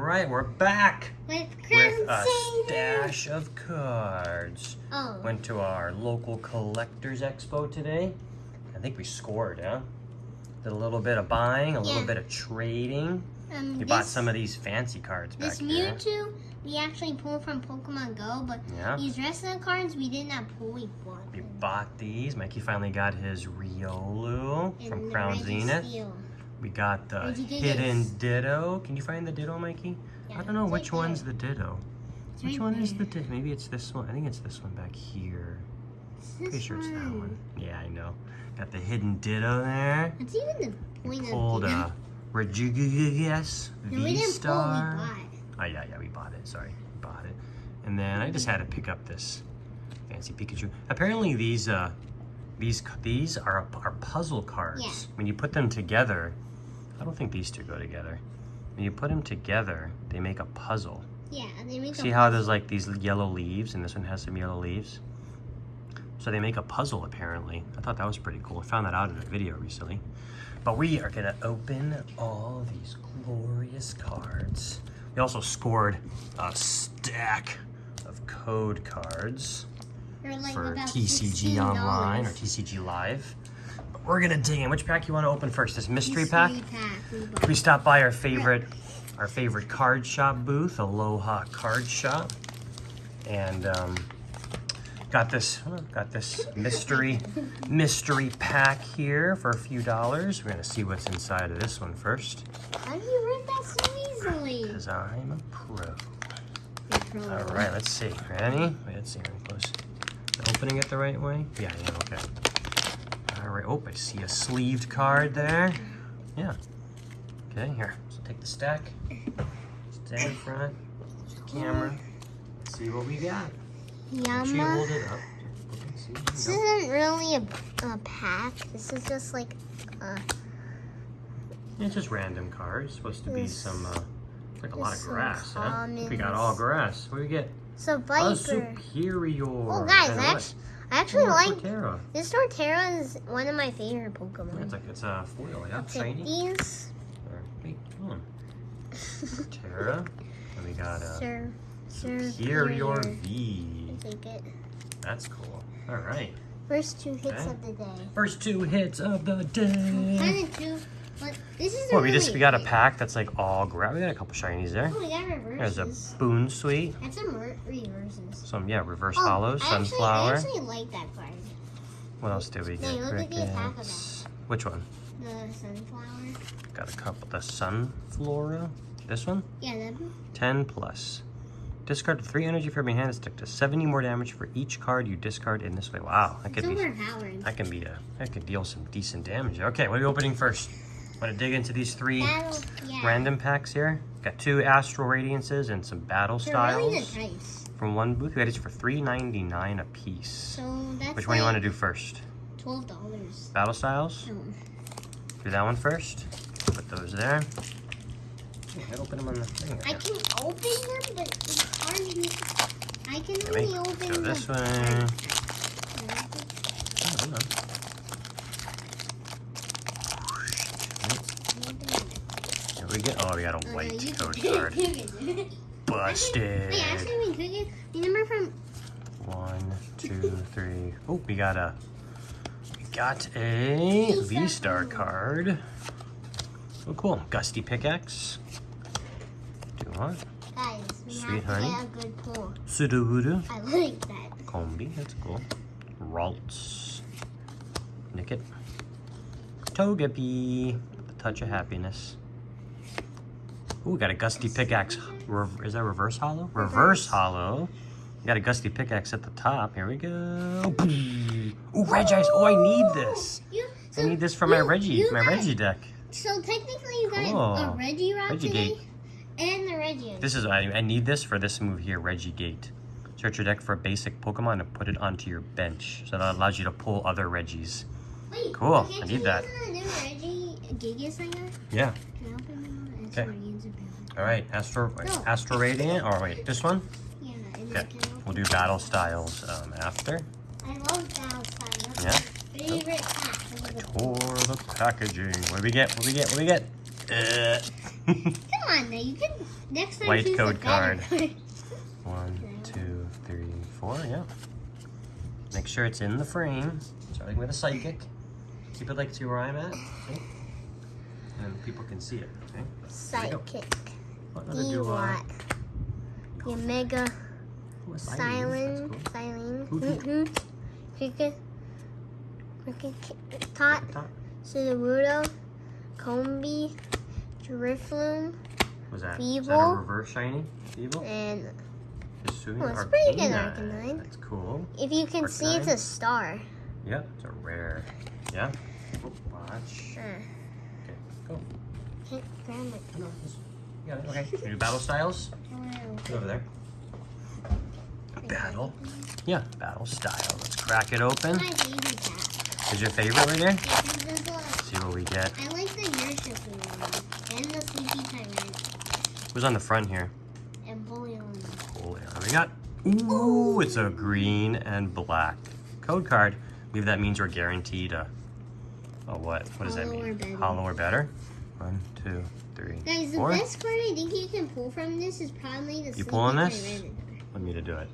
right, we're back With with a stash of cards. Oh. Went to our local collectors expo today. I think we scored, huh? Did a little bit of buying, a little bit of trading. Um, We bought some of these fancy cards back This here. Mewtwo we actually pulled from Pokemon Go, but Yeah. these rest of the cards we did not pull. We bought We bought these. Mikey finally got his Riolu And from Crown Zenith. Steel. We got the hidden Ditto. Can you find the Ditto, Mikey? Yeah, I don't know which right one's there. the Ditto. It's Which right one is the Ditto? Maybe it's this one. I think it's this one back here. Pretty sure it's that one. Yeah, I know. Got the hidden Ditto there. It's even the We point pulled of a Regigigas No, we didn't pull. We. Oh, yeah, yeah, we bought it. Sorry, we bought it. And then I just had to pick up this fancy Pikachu. Apparently these, uh, these, these are, are puzzle cards. Yeah. When you put them together, I don't think these two go together. When you put them together, they make a puzzle. Yeah, they make See a how there's like these yellow leaves and this one has some yellow leaves? So they make a puzzle apparently. I thought that was pretty cool. I found that out in a video recently. But we are gonna open all these glorious cards. We also scored a stack of code cards like for TCG $16. Online or TCG Live. We're gonna dig in. Which pack you wanna open first? This mystery pack? Pack we stopped by our favorite our favorite card shop booth, Aloha Card Shop, and um, got this got this mystery mystery pack here for a few dollars. We're gonna see what's inside of this one first, How do you read that so easily? because I'm a pro. All right, let's see. Ready? Wait, let's see. Close. Opening it the right way? Yeah, yeah. Okay. Right. Oh, I see a sleeved card there. Yeah. Okay, here. So take the stack. Stand in front. Camera. Let's see what we got. Make sure you hold it up. This isn't really a, a pack. This is just like uh, It's just random cards. Supposed to be This- some, uh, like a lot of grass, huh? We got all grass. What do we get? so A Viper. superior. Oh guys, And I what? actually, I actually Oh, like Torterra. this Torterra is one of my favorite Yeah, Pokemon. it's like it's a foil, yeah, I'll shiny. these. Wait, hold on. Terra. And we got a Sir, Sir, Serperior V. Take it. That's cool. All right. First two hits Okay. of the day. First two hits of the day. Kind of two, but this is. Well, we just we got a pack that's like all grab. We got a couple shinies there. Oh, we got There's a Bounsweet. That's some reverses. Some yeah, reverse Oh, hollow, I actually- sunflower. I actually like that card. What else did we No, get? look at the attack of Crickets. Which one? The sunflower. Got a couple. The Sunflora. This one. Yeah, that. one. 10 plus. Discard three energy from your hand and stick to 70 more damage for each card you discard in this way. Wow, that It's could be that can be a that could deal some decent damage. Okay, what are we opening first? Want to dig into these three Battle. Yeah. random packs here? Got two Astral Radiances and some Battle They're Styles good price. from one booth. We got these for $3.99 a piece. So that's Which one do you want to do first? Twelve dollars. Battle Styles? No. Do that one first. Put those there. Yeah, open them on the thing. I can open them, but it's hard to. I can only open go the. this way. Oh, hold on. Here we go. Oh, we got a Oh, no, white you code card. Busted. Wait, actually, we could get. Remember from One, two, three. Oh, we got a. We got a V-Star V-Star card. Oh, cool. Gusty pickaxe. Do what? guys, we Sweet have to honey. get a good pull. I like that. Combee. That's cool. Ralts. Nicket. Togepi. A touch of happiness. Ooh, we got a gusty pickaxe. Is that reverse hollow? Reverse, Reverse. hollow. Got a gusty pickaxe at the top. Here we go. Ooh, Regice. Oh, I need this. You, I need this for my Reggie, my got- Reggie deck. So technically, you got Cool. a Reggie rock Reggie today, Gate. and the Reggie. This is I, I need this for this move here, Regi Gate. Search your deck for a basic Pokemon and put it onto your bench. So that allows you to pull other Reggies. Wait, Cool, I you need that. use the new Reggie Gigas I got? Yeah I open them? It's Okay. Guardians of Battle. All right, Astro, wait, No. Astro Radiant. Or wait, this one. Yeah, Okay, then can I open we'll do Battle Styles um, after. I love Battle Style. That's Yeah. favorite pack. Tore the packaging. What do we get? What do we get? What do we get? Uh. Come on. Now you can next time White code the better card. One, two, three, four. Yeah. Make sure it's in the frame. Starting with a psychic. Keep it like to where I'm at. Okay. And people can see it. Okay. Sidekick. Oh, another D duo. Your Mega Ooh, a silence. Silent. Silent. Cricket. Cricket. Tot. Sudowoodo. Combee. Drifloon. Was that? Is that a Feeble. reverse shiny? Feeble? And Hisui Oh, it's pretty good Arcanine. Arcanine. That's cool. if you can see, it's a star. Yep, it's a rare. Yeah. Oh, watch. Uh, go. Can't grab it. No, this- you. Okay. Can we do battle styles? Go over there. Battle. Yeah, battle style. Let's crack it open. My favorite cat. Is your favorite right there? Because there's a lot- See what we get. I like the Urshifu one and the Sleepy Tyrant Who's on the front here? and Bullion. Cool. yeah, What we got? Ooh, it's a green and black code card. I believe that means we're guaranteed a, a what? What does that Hollow or mean? better. Hollow or better? One, two, three, Guys, the four. best card I think you can pull from this is probably the You pulling this? Want me to do it?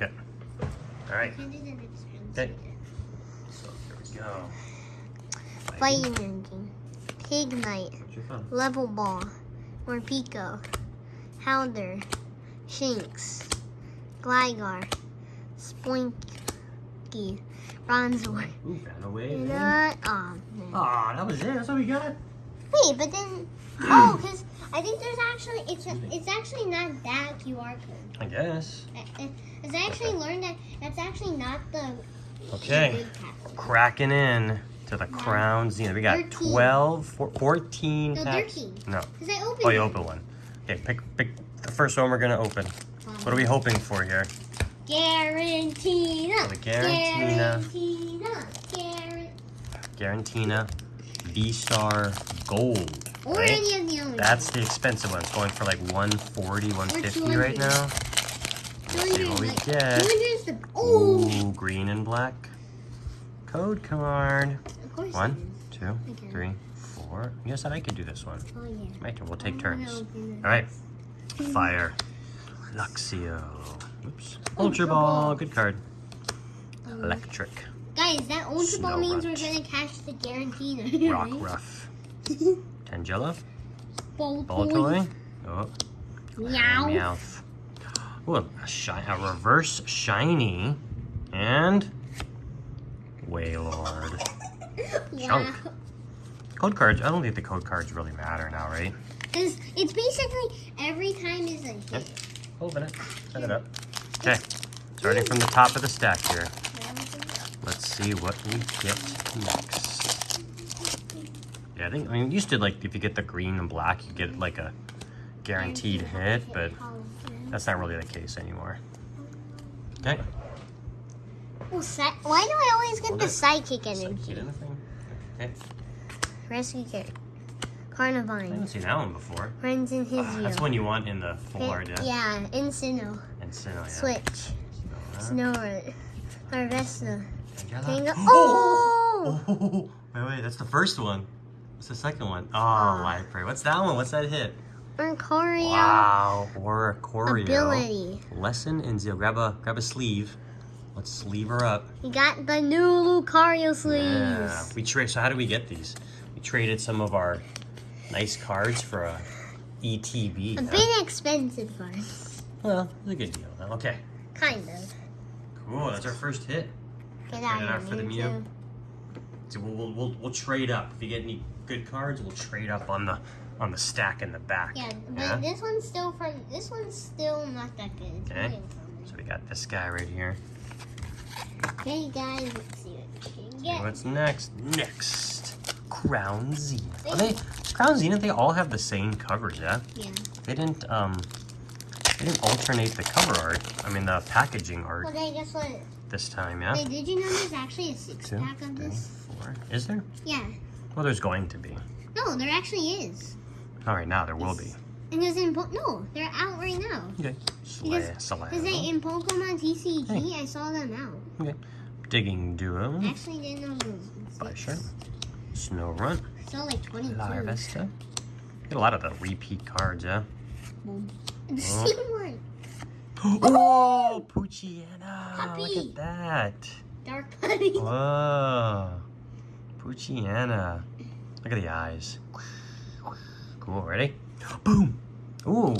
Okay. All right. Can do the next one. Okay. So here we go. Fighting Engine. Pig Knight. What's your phone? Level Ball. Morpeko. Howler. Shinx. Gligar. Spoinky. Bronzor. Ooh, Wave. And, in. uh, oh. Aw, that was it. That's all we got. Wait, but then, oh, because I think there's actually, it's it's actually not that QR code. I guess. Uh, uh, because I actually learned that that's actually not the Okay. the. Cracking in to the crown Zenith. We got 13. 12, four- 14 No, packs. 13. No. Because I opened Oh, you it. open one. Okay, pick pick the first one we're gonna open. Um, what are we hoping for here? Garantina. The Garantina. Garantina. Guaran- Garantina V-Star Gold. Or right? any of the other That's the expensive one. It's going for like 140, 150 right now. Let's see what we get. 200 is the, oh, Ooh, green and black. Code card. of course One, two, three, four. You said I could do this one. Oh, yeah. My turn. We'll take I'm turns. gonna open it. All right. Fire. Luxio. Oops. Ultra Ball. Good card. Electric. Guys, that Ultra Ball means we're gonna catch the Garantina. Rock right? Tangela. Ball Boltoy. Oh. Meow. Meowth. Ooh, a, shi- a reverse shiny. And. Wailord. Chunk. Code cards. I don't think the code cards really matter now, right? It's, it's basically every time is a hit. Yep. Open it. Set it up. Okay. Starting from the top of the stack here. Let's see what we get next. Yeah, I think, I mean, used to, like, if you get the green and black, you get, like, a guaranteed hit, but that's not really the case anymore. Okay. Well, Why do I always get Hold the it. psychic energy? anything? Okay. Rescue Carrot. I Carnivine. haven't seen that one before. Friends in his Ah, that's one you want in the Florida. Yeah, Incino. And Sinnoh, yeah. Switch. Snorunt. Harvesta. Tangela. Oh! Oh! Oh! Wait, wait, that's the first one. What's the second one? Oh, Ah. live prey. What's that one? What's that hit? Oricorio. Wow, or Corio. Ability. Lesson and Zeal. Grab a grab a sleeve. Let's sleeve her up. We got the new Lucario sleeves. Yeah. We trade. So how do we get these? We traded some of our nice cards for a ETB. A huh? bit expensive cards. Well, it's a good deal. Now. Okay. Kind of. Cool. That's our first hit. Get out for the Mew. So we'll, we'll, we'll, we'll trade up. If you get any good cards, we'll trade up on the on the stack in the back. Yeah, but Yeah? this one's still from. This one's still not that good. It's Okay. So we got this guy right here. Okay, guys, let's see what we can get. what's next? Next, Crown Zenith. Are they Crown Zenith? They all have the same covers, yeah. Yeah. They didn't um, they didn't alternate the cover art. I mean the packaging art Okay, guess what? this time, yeah. Wait, did you know there's actually a six Two, pack of three, this? four. Is there? Yeah. Well, there's going to be. No, there actually is. All right, now there will be. And there's in po- no, they're out right now. Okay. Slay, Salado. Because they in Pokemon TCG, I saw them out. Okay. Digging Duo. I actually didn't know those. Sure. Snow Run. I saw like 22. Larvesta. Get a lot of the repeat cards, yeah? The oh. same one. Oh, Poochyena. Look Puppy. at that. Dark puppy. Whoa. Poochyena. Look at the eyes. Cool, ready? Boom. Ooh,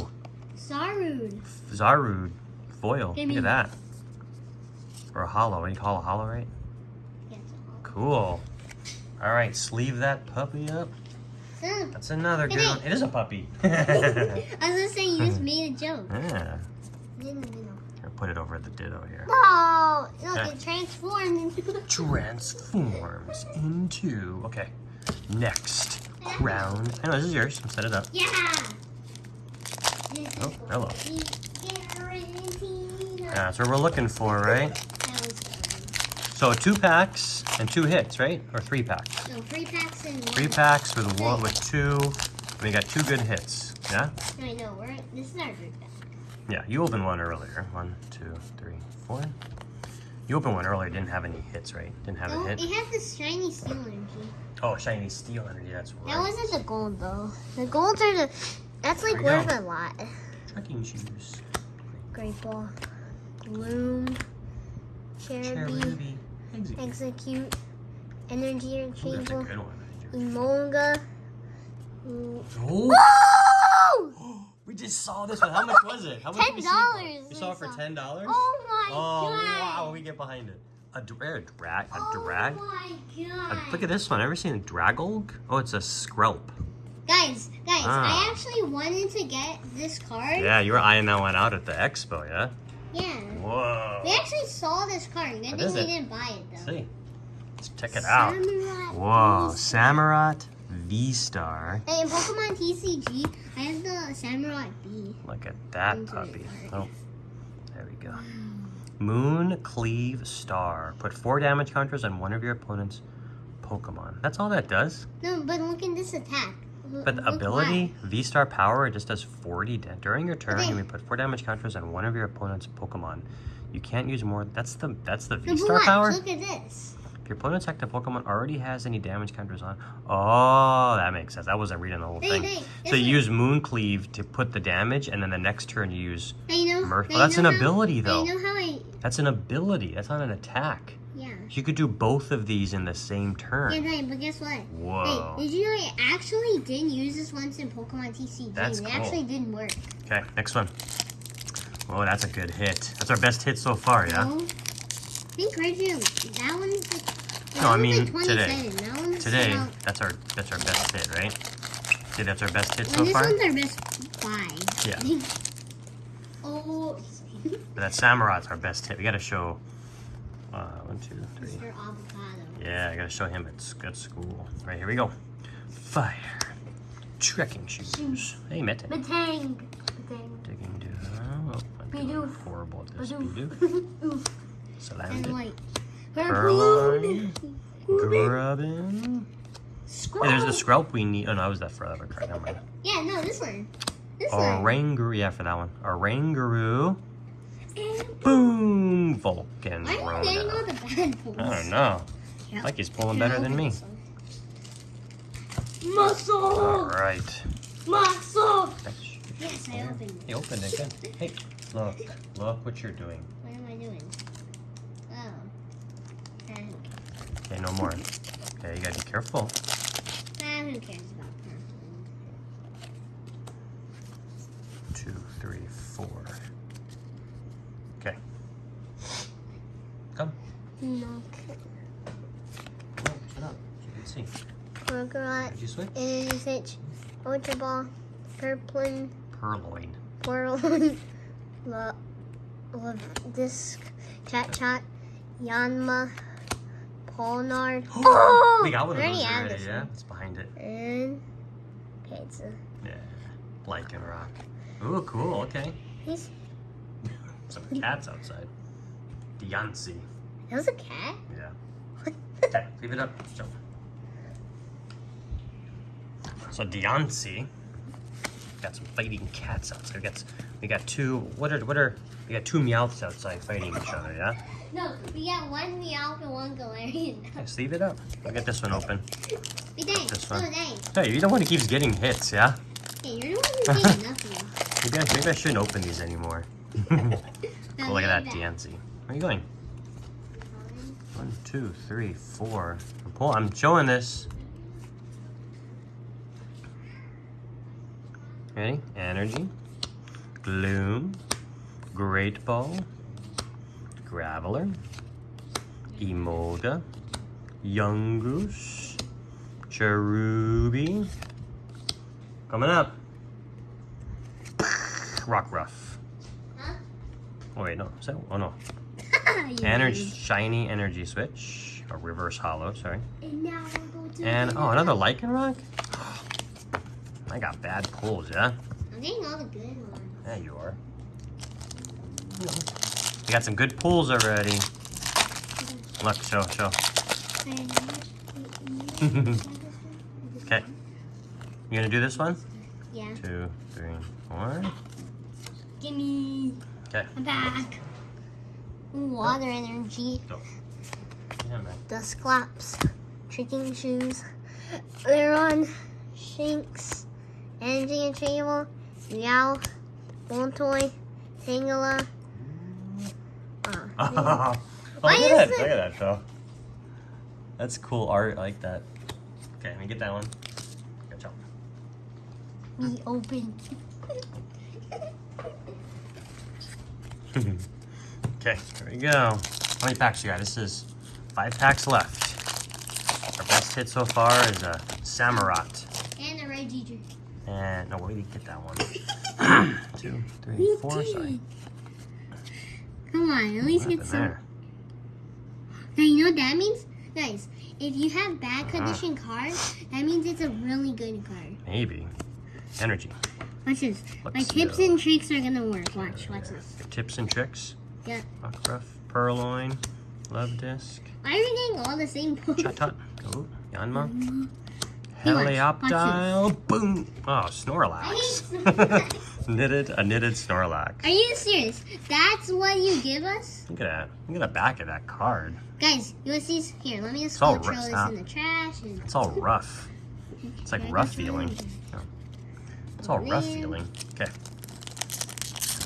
Zarude. Zarude foil. Give Look me- at that. Or a hollow. What do you call a hollow, right? Yes. Cool. All right, sleeve that puppy up. So, That's another good one. It is a puppy. I was gonna say you just made a joke. yeah. In the middle. Here, put it over at the ditto here. Oh, look, Yeah. it transformed into Transforms into. Okay. Next. Crown. I know this is yours. Set it up. Yeah. Oh, hello. to be guaranteed. Yeah, that's what we're looking for, right? That was good. So two packs and two hits, right? Or three packs. So three packs and one. Three packs with one with two. We got two good hits. Yeah? No, no, we're this is our pack. Yeah, you opened one earlier. One, two, three, four. You opened one earlier, didn't have any hits, right? Didn't have Oh, a it hit. has this shiny steel energy. Oh, shiny steel energy, that's That wasn't the gold though. The golds are the. That's like worth go. a lot. Trekking shoes. Great ball. Bloom. Cherubi. Execute. Execute. Energy Ooh, that's a good one. Emolga. Oh! Ooh. Oh! We just saw this one. How much was it? How much for? $10 You saw it for ten dollars? Oh my Oh god! wow! We get behind it. A a drag. A Oh drag. my A- god! look at this one. Ever seen a Dragalge? Oh, it's a skrelp. Guys, guys, Ah. I actually wanted to get this card. Yeah, you were eyeing that one out at the expo, yeah? Yeah. Whoa. We actually saw this card. Good thing we didn't buy it though. see. Let's check it out. Whoa, Beast. V-Star. Hey, in Pokemon TCG, I have the Samurai B. Look at that Into puppy. Oh, there we go. Moon Cleave Star. Put four damage counters on one of your opponent's Pokemon. That's all that does. No, but look at this attack. But the ability, V-Star power, it just does 40 da- during your turn. Okay. You may put four damage counters on one of your opponent's Pokemon. You can't use more. That's the that's the. No, V-Star watch, power. Look at this. If your opponent's active Pokemon already has any damage counters on, oh, that makes sense. I wasn't reading the whole thing. hey, So you use Moon Cleave to put the damage, and then the next turn you use. Know. Well, that's an ability, though. You know how I? That's an ability. That's not an attack. Yeah. You could do both of these in the same Yeah, turn. hey, but guess what? Whoa. Hey, did you know I actually didn't use this once in Pokemon TCG? That's cool. it actually didn't work. Okay, next one. Oh, that's a good hit. That's our best hit so far, yeah. Oh. No? I think Reggie, that one's like. No, I mean, today. Today, that's our that's our best hit, right? See, that's our best hit so this far. one's our best five. Yeah. oh, But that Samurott's our best hit. We gotta show. Uh, one, two, three. Mr. Avocado. Yeah, I gotta show him sc- at school. Right here we go. Fire. Trekking shoes. Hey, Mitten. Batang. Batang. Digging down. Oh, I'm horrible at this. Badoof. Bidoof. Oof. Slammed And it. white. Purrloin. Grubbin. Scroll. Hey, there's the Skrelp we need. Oh, no, that was that for other card. Never mind. Yeah, no, this one. This one. Oranguru. Yeah, for that one. Oranguru. And- Boom. Vulcan. Why are you getting all the bad? I don't know. Yeah. Like he's pulling better than me. Muscle! All right. Muscle! Yes, I opened it. You opened it. Good. Hey, look. Look what you're doing. What am I doing? Oh. And, Okay, no more. Okay, you gotta be careful. ah, who cares about purple? Two, three, four. Okay. Come. No. Come on, sit up. So you can see. Gorgot, Did you switch? Ultra Ball, Purplin, Purrloin. Porlin, La, La Disc, Chat Chat, Yanma, Polnard. Oh! we got one of already those have already, yeah? It's behind it. And okay, it's a, Yeah. Lycanroc. Ooh, cool. Okay. he's Some cats outside. Deontay. that was a cat. Yeah. Okay, leave it up. Jump. So Deontay got some fighting cats outside. We got we got two. What are what are we got two Meowths outside fighting each other? Yeah. No, we got one Meowth and one Galarian. Just leave it up. I'll get this one open. Dang, This oh one. dang. Hey, you're the one who keeps getting hits. Yeah. Hey, you're the one who did nothing. Maybe I, maybe I shouldn't open these anymore. Oh, look at that. Diancie. Where are you going? One, two, three, four. I'm, pull, I'm showing this. Ready? Energy, Gloom, Great Ball, Graveler, Emolga, Yungoos, Cherubi. Coming up. Rockruff. Huh? Oh wait, no. Is that? Oh no. Energy, shiny energy switch, or reverse hollow. Sorry. And now we'll go to And oh, another lichen rock. I got bad pulls, yeah. I'm getting all the good ones. Yeah, you are. You got some good pulls already. Look, show, show. Okay. You gonna do this one? Yeah. Two, three, four. Gimme. Okay. I'm back. Water energy. Yeah, man. Dusclops. Tricking shoes. Leron. Shinx. Energy and Table. Meow. Bone Toy. Tangela. Uh, oh, look at that! it- Look at that, though. That's cool art. I like that. Okay, let me get that one. Good job. we open. okay, here we go. How many packs you got? This is five packs left. Our best hit so far is a Samurott. and a Reggie drink. And no, where did you get that one? Two, three, four. Sorry. Come on, at least get some. Now you know what that means? Guys, if you have bad Uh-huh. condition cards, that means it's a really good card. Maybe. Energy. Watch this. My Let's tips go. and tricks are gonna work. Watch, watch this. Tips and tricks. Yeah. Rockruff, Purrloin, Love Disc, Why are we getting all the same? Chatot, oh, Yanma, watch, Helioptile, boom. Oh, Snorlax. knitted, a knitted Snorlax. Are you serious? That's what you give us? Look at that. Look at the back of that card. Guys, you want to see? Here, let me just It's all throw rough, this huh? in the trash. And... It's all rough. It's like rough just throw it feeling. in? It's all rough Man. feeling. Okay.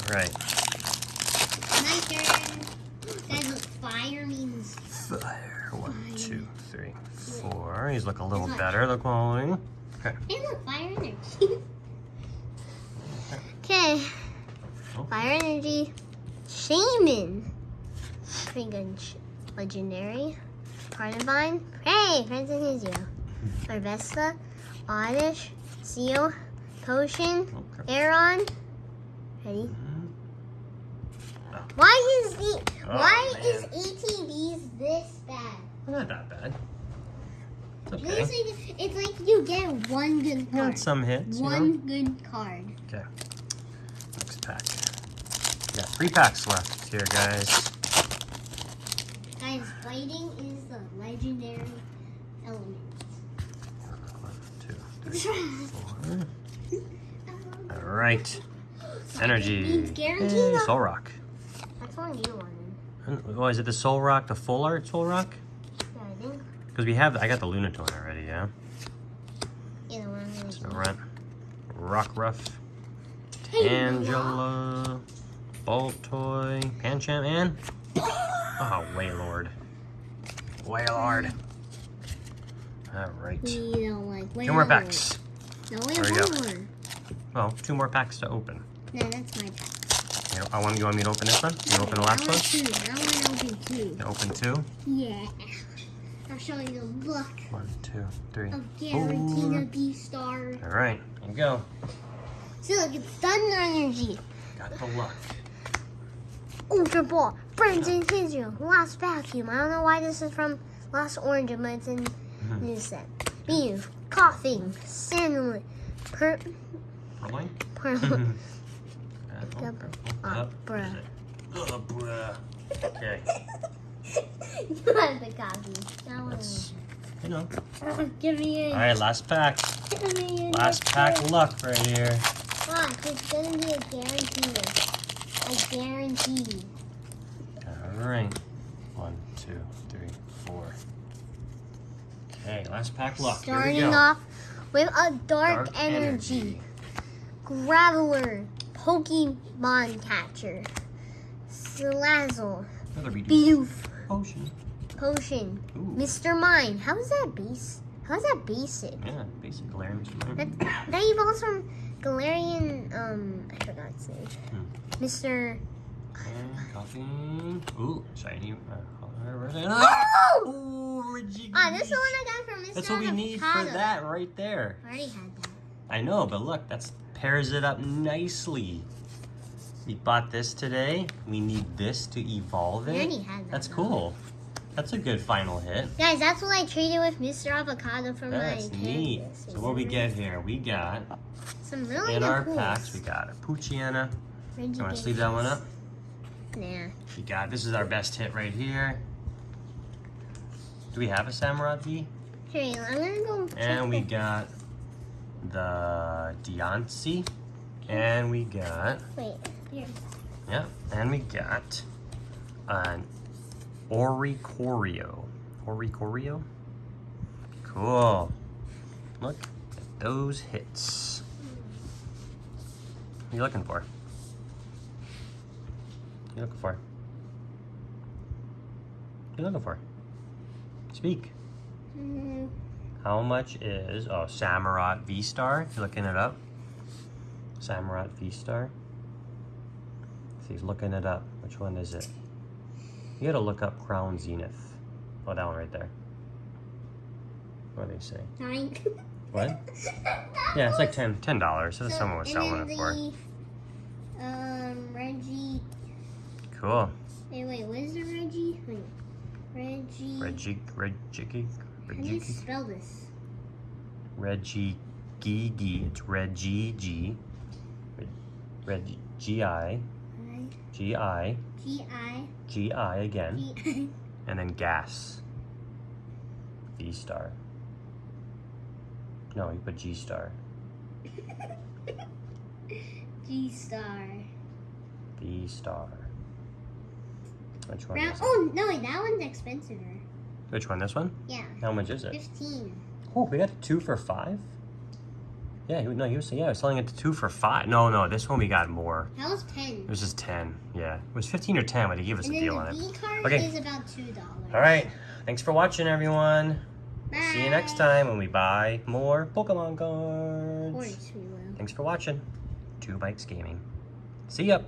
All right. My turn. Guys, look, fire means Fire. One, Fire. two, three, four. He's looking a little better. The quality. Okay. Hey, look, fire energy. okay. Oh. Fire energy. Shaman. Pretty good. Legendary. Carnivine. Hey, Friends and Hizio. Harvesta. Oddish. Seal. Potion. Okay. Aaron. Ready? Mhm. Why is the Oh, why man. is ETBs this bad? Not that bad. It's okay. It's like, it's like you get one good Got card. some hits. you know? One good card. Okay. Pack. We got three packs left here, guys. Guys, fighting is the legendary element. One, two, three, four. All right. Energy. Hey, eh, Solrock. That's one you wanted. Oh, is it the Solrock, the full art Solrock? Yeah, I think. Because we have, I got the Lunatone already, yeah? Yeah, the one So Rock Ruff, Hey, Angela, Bolt Toy, Pancham, and oh, Wailord. Wailord. All right. We don't like. Two more packs. No, we have we one go. more. Well, two more packs to open. No, that's my pack. You know, I want you want me to open this one. You want open the last I one. two. I want to open two. You open two. Yeah. I'll show you the luck One, two, three, of guaranteed four. star. All right, here you go. See, look, it's thunder energy. Got the luck. Ultra Ball, Friends in Israel, Lost Vacuum. I don't know why this is from Lost Origin, but it's in new set. Beef, Coughing, Sandalwood, Per, Rolling. per, Up, oh, up, up. bruh. Okay, you have the copy. That one. you know. Give me a. All right, last pack. Give me a Last pack luck right here. It's gonna be a guarantee. A guarantee. All right. One, two, three, four. Okay, last pack luck. Starting off with a dark, energy. Graveler, Pokemon Catcher, Another Bidoof. Potion. Potion, Ooh. Mr. Mime. How is that base? How is that basic? Yeah, basic Galarian Mr. That, Mime. that evolves from Galarian, um, I forgot his name. Hmm. Mr. Coughing. Ooh, shiny. Uh, Oh! Ooh, Regigigas. Ah, this is the one I got from Mr. That's what we need for that right there. I already had that. I know, but look, that's pairs it up nicely. We bought this today. We need this to evolve I it. already had that. That's cool. That's a good final hit. Guys, that's what I traded with Mr. Avocado for That's my neat. canvas. So what we get here? We got Some really in our pools. packs. We got a Poochyena. You want to sleeve that one up? Nah. We got this is our best hit right here. Do we have a Samurai V? Here, I'm gonna go. And we the- got the Deontay. And we got Wait, here. Yeah, and we got an Oricorio. Oricorio? Cool. Look at those hits. What are you looking for? What are you looking for? What are you looking for? Speak. Mm, How much is oh Samurott V Star? You looking it up? Samurott V Star. See, he's looking it up. Which one is it? You gotta look up Crown Zenith. Oh, that one right there. What do they say? nine. What? Yeah, it's like ten ten dollars. So So, someone was selling it for. Um, Reggie. Cool. Wait, wait, what is the Reggie? Wait. Reggie. Reggie Reggie How do you spell this? Reggie Gigi. It's Reggie G. Reggie G I G I G I G I again. G and then gas. V star. No, you put G star. G star. V star. Which one Round, oh no, wait, that one's expensive. Which one? This one? Yeah, How much is it? fifteen. Oh, we got two for five. Yeah, he, no, he was yeah, he was selling it to two for five. No, no, this one we got more. That was ten. It was just ten. Yeah, it was fifteen or ten, but he gave us and a deal on it. Card Okay. is about two dollars. All right, thanks for watching, everyone. Bye. See you next time when we buy more Pokemon cards. course we will. Thanks for watching. Two Bikes Gaming. See ya.